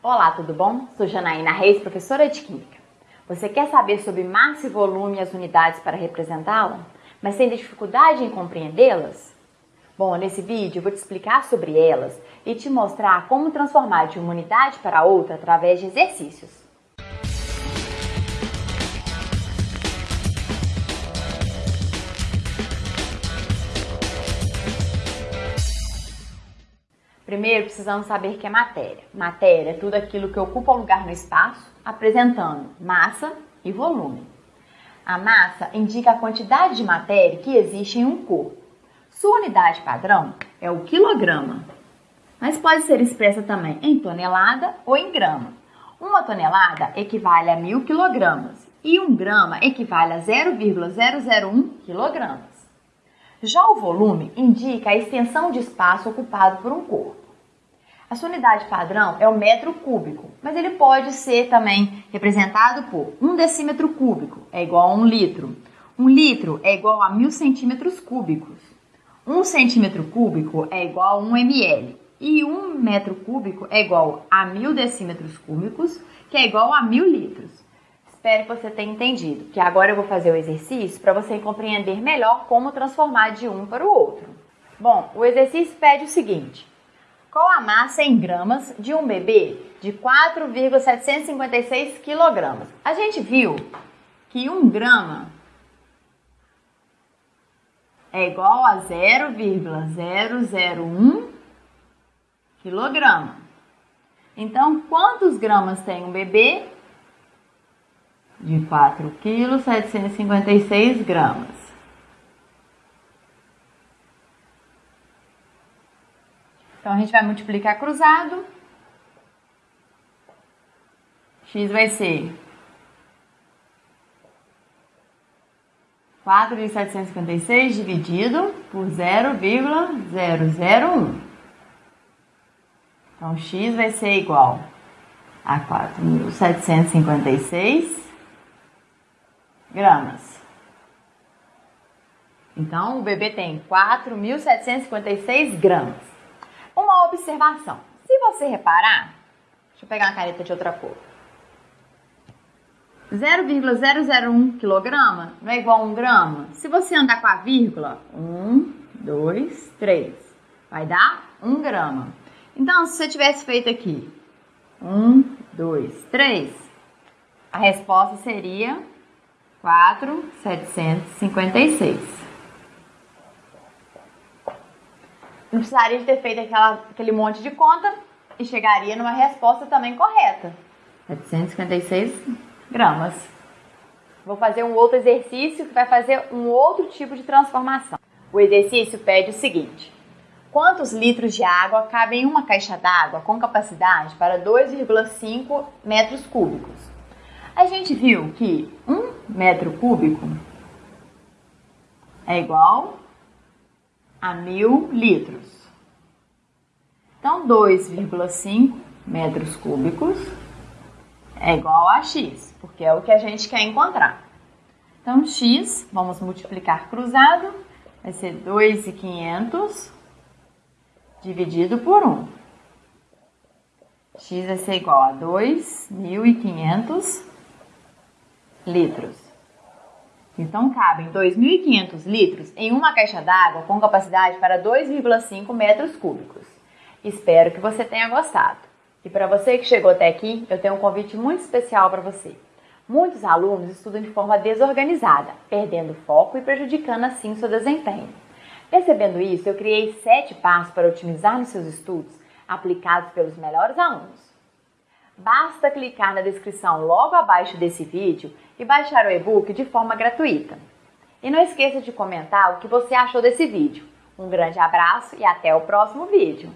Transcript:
Olá, tudo bom? Sou Janaína Reis, professora de Química. Você quer saber sobre massa e volume e as unidades para representá-la, mas tem dificuldade em compreendê-las? Bom, nesse vídeo eu vou te explicar sobre elas e te mostrar como transformar de uma unidade para outra através de exercícios. Primeiro, precisamos saber o que é matéria. Matéria é tudo aquilo que ocupa lugar no espaço, apresentando massa e volume. A massa indica a quantidade de matéria que existe em um corpo. Sua unidade padrão é o quilograma, mas pode ser expressa também em tonelada ou em grama. Uma tonelada equivale a mil quilogramas e um grama equivale a 0,001 quilogramas. Já o volume indica a extensão de espaço ocupado por um corpo. A sua unidade padrão é o metro cúbico, mas ele pode ser também representado por um decímetro cúbico, é igual a um litro. Um litro é igual a mil centímetros cúbicos. Um centímetro cúbico é igual a um ml. E um metro cúbico é igual a mil decímetros cúbicos, que é igual a mil litros. Espero que você tenha entendido, que agora eu vou fazer o exercício para você compreender melhor como transformar de um para o outro. Bom, o exercício pede o seguinte: qual a massa em gramas de um bebê de 4,756 quilogramas? A gente viu que um grama é igual a 0,001 quilograma. Então, quantos gramas tem um bebê? de 4 quilos 756 gramas. Então, a gente vai multiplicar cruzado. X vai ser 4.756 dividido por 0,001. Então, x vai ser igual a 4.756 gramas. Então, o bebê tem 4.756 gramas. Observação. Se você reparar, deixa eu pegar uma caneta de outra cor. 0,001 quilograma não é igual a 1 grama? Se você andar com a vírgula, 1, 2, 3, vai dar 1 grama. Então, se você tivesse feito aqui 1, 2, 3, a resposta seria 4,756. Não precisaria de ter feito aquela, aquele monte de conta e chegaria numa resposta também correta. 756 gramas. Vou fazer um outro exercício que vai fazer um outro tipo de transformação. O exercício pede o seguinte: quantos litros de água cabem em uma caixa d'água com capacidade para 2,5 metros cúbicos? A gente viu que 1 metro cúbico é igual a mil litros. Então, 2,5 metros cúbicos é igual a x, porque é o que a gente quer encontrar. Então, x, vamos multiplicar cruzado, vai ser 2,500 dividido por 1. x vai ser igual a 2.500 litros. Então, cabem 2.500 litros em uma caixa d'água com capacidade para 2,5 metros cúbicos. Espero que você tenha gostado. E para você que chegou até aqui, eu tenho um convite muito especial para você. Muitos alunos estudam de forma desorganizada, perdendo foco e prejudicando assim seu desempenho. Percebendo isso, eu criei sete passos para otimizar nos seus estudos, aplicados pelos melhores alunos. Basta clicar na descrição logo abaixo desse vídeo e baixar o e-book de forma gratuita. E não esqueça de comentar o que você achou desse vídeo. Um grande abraço e até o próximo vídeo!